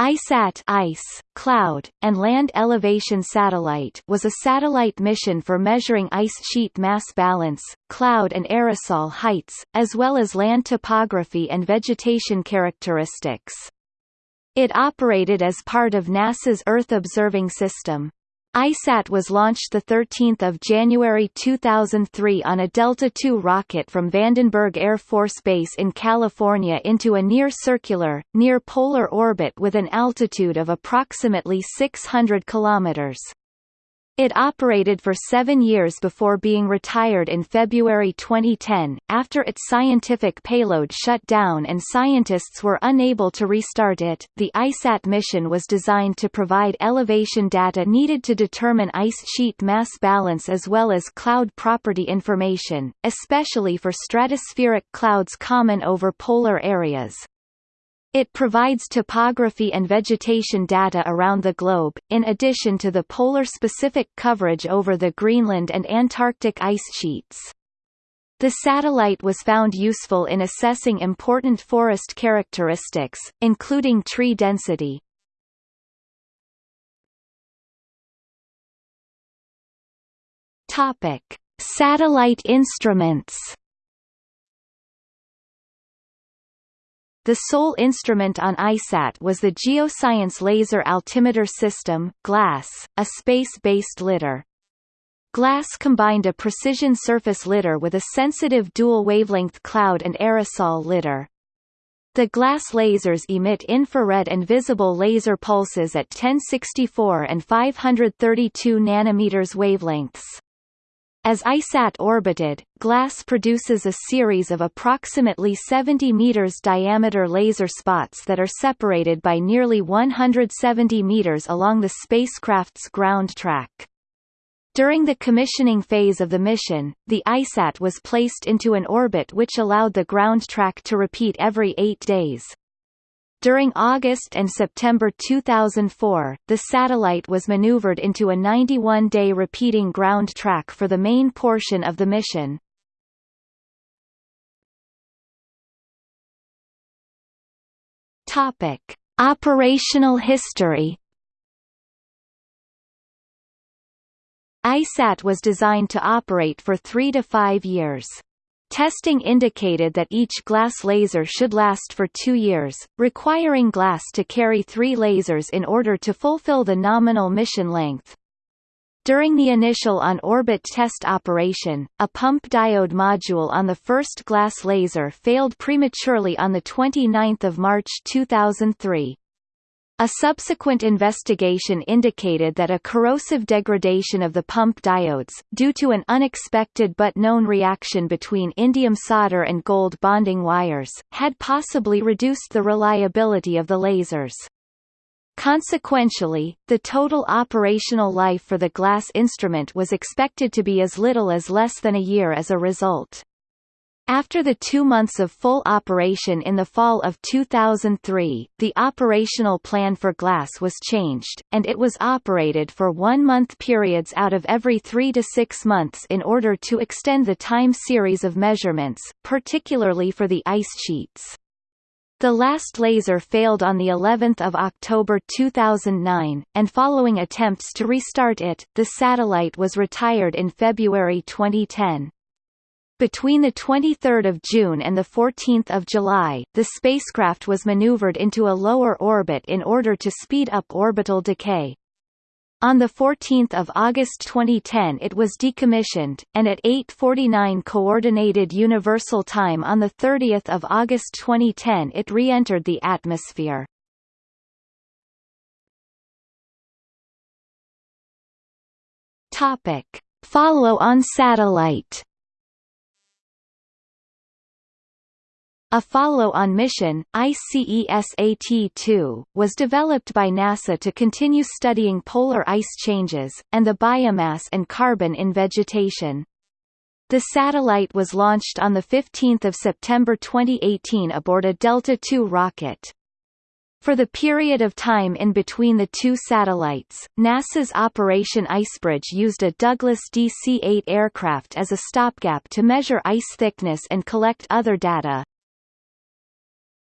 ICESat ice, cloud, and land elevation satellite was a satellite mission for measuring ice sheet mass balance, cloud and aerosol heights, as well as land topography and vegetation characteristics. It operated as part of NASA's Earth Observing System. ICESat was launched 13 January 2003 on a Delta II rocket from Vandenberg Air Force Base in California into a near-circular, near-polar orbit with an altitude of approximately 600 kilometers. It operated for seven years before being retired in February 2010, after its scientific payload shut down and scientists were unable to restart it. The ICESat mission was designed to provide elevation data needed to determine ice sheet mass balance as well as cloud property information, especially for stratospheric clouds common over polar areas. It provides topography and vegetation data around the globe, in addition to the polar-specific coverage over the Greenland and Antarctic ice sheets. The satellite was found useful in assessing important forest characteristics, including tree density. Topic: Satellite instruments The sole instrument on ICESat was the Geoscience Laser Altimeter System GLAS, a space-based lidar. GLAS combined a precision surface lidar with a sensitive dual-wavelength cloud and aerosol lidar. The GLAS lasers emit infrared and visible laser pulses at 1064 and 532 nanometers wavelengths. As ICESat orbited, GLAS produces a series of approximately 70 meters diameter laser spots that are separated by nearly 170 meters along the spacecraft's ground track. During the commissioning phase of the mission, the ICESat was placed into an orbit which allowed the ground track to repeat every eight days. During August and September 2004, the satellite was maneuvered into a 91-day repeating ground track for the main portion of the mission. Topic: Operational history. ICESat was designed to operate for 3 to 5 years. Testing indicated that each GLAS laser should last for two years, requiring GLAS to carry three lasers in order to fulfill the nominal mission length. During the initial on-orbit test operation, a pump diode module on the first GLAS laser failed prematurely on 29 March 2003. A subsequent investigation indicated that a corrosive degradation of the pump diodes, due to an unexpected but known reaction between indium solder and gold bonding wires, had possibly reduced the reliability of the lasers. Consequentially, the total operational life for the GLAS instrument was expected to be as little as less than a year as a result. After the two months of full operation in the fall of 2003, the operational plan for GLAS was changed, and it was operated for one-month periods out of every three to six months in order to extend the time series of measurements, particularly for the ice sheets. The last laser failed on the 11th of October 2009, and following attempts to restart it, the satellite was retired in February 2010. Between 23 June and 14 July, the spacecraft was maneuvered into a lower orbit in order to speed up orbital decay. On 14 August 2010 it was decommissioned, and at 8.49 Coordinated Universal Time on 30 August 2010 it re-entered the atmosphere. Follow-on satellite A follow-on mission, ICESAT-2, was developed by NASA to continue studying polar ice changes, and the biomass and carbon in vegetation. The satellite was launched on 15 September 2018 aboard a Delta II rocket. For the period of time in between the two satellites, NASA's Operation Icebridge used a Douglas DC-8 aircraft as a stopgap to measure ice thickness and collect other data.